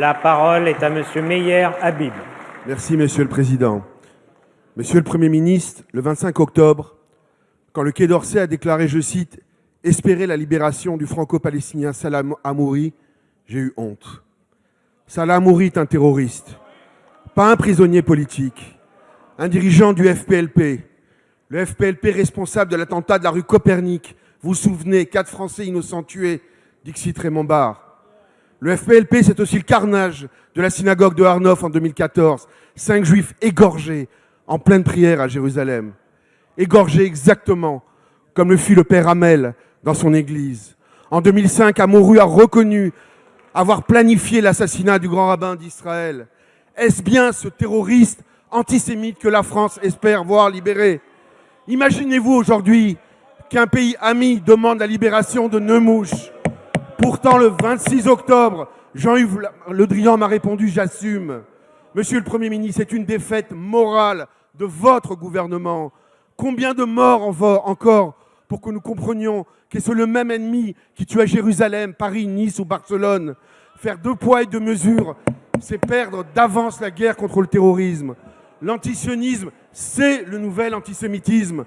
La parole est à Monsieur Meyer Habib. Merci, Monsieur le Président. Monsieur le Premier ministre, le 25 octobre, quand le Quai d'Orsay a déclaré, je cite, « espérer la libération du franco-palestinien Salah Amouri », j'ai eu honte. Salah Amouri est un terroriste, pas un prisonnier politique, un dirigeant du FPLP, le FPLP responsable de l'attentat de la rue Copernic. Vous vous souvenez, quatre Français innocents tués, Dixit Raymond Barre. Le FPLP, c'est aussi le carnage de la synagogue de Arnoff en 2014. Cinq juifs égorgés en pleine prière à Jérusalem. Égorgés exactement comme le fut le père Hamel dans son église. En 2005, Amouru a reconnu avoir planifié l'assassinat du grand rabbin d'Israël. Est-ce bien ce terroriste antisémite que la France espère voir libéré? Imaginez-vous aujourd'hui qu'un pays ami demande la libération de Neumouche Pourtant, le 26 octobre, Jean-Yves Le Drian m'a répondu « j'assume ». Monsieur le Premier ministre, c'est une défaite morale de votre gouvernement. Combien de morts encore pour que nous comprenions que c'est le même ennemi qui tue à Jérusalem, Paris, Nice ou Barcelone? Faire deux poids et deux mesures, c'est perdre d'avance la guerre contre le terrorisme. L'antisionisme, c'est le nouvel antisémitisme.